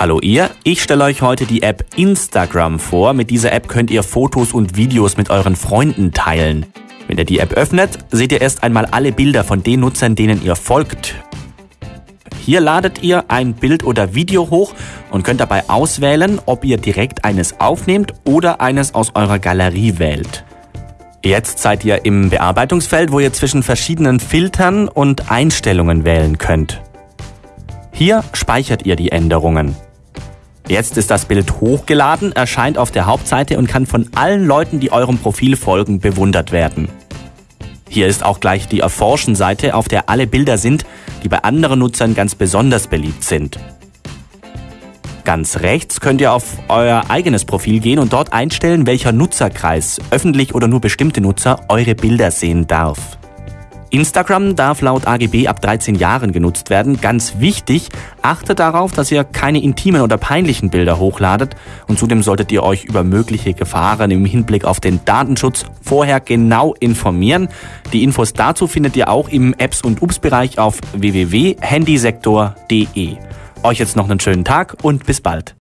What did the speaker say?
Hallo ihr, ich stelle euch heute die App Instagram vor. Mit dieser App könnt ihr Fotos und Videos mit euren Freunden teilen. Wenn ihr die App öffnet, seht ihr erst einmal alle Bilder von den Nutzern, denen ihr folgt. Hier ladet ihr ein Bild oder Video hoch und könnt dabei auswählen, ob ihr direkt eines aufnehmt oder eines aus eurer Galerie wählt. Jetzt seid ihr im Bearbeitungsfeld, wo ihr zwischen verschiedenen Filtern und Einstellungen wählen könnt. Hier speichert ihr die Änderungen. Jetzt ist das Bild hochgeladen, erscheint auf der Hauptseite und kann von allen Leuten, die eurem Profil folgen, bewundert werden. Hier ist auch gleich die Erforschen-Seite, auf der alle Bilder sind, die bei anderen Nutzern ganz besonders beliebt sind. Ganz rechts könnt ihr auf euer eigenes Profil gehen und dort einstellen, welcher Nutzerkreis, öffentlich oder nur bestimmte Nutzer, eure Bilder sehen darf. Instagram darf laut AGB ab 13 Jahren genutzt werden. Ganz wichtig, achtet darauf, dass ihr keine intimen oder peinlichen Bilder hochladet und zudem solltet ihr euch über mögliche Gefahren im Hinblick auf den Datenschutz vorher genau informieren. Die Infos dazu findet ihr auch im Apps und Ups Bereich auf www.handysektor.de. Euch jetzt noch einen schönen Tag und bis bald.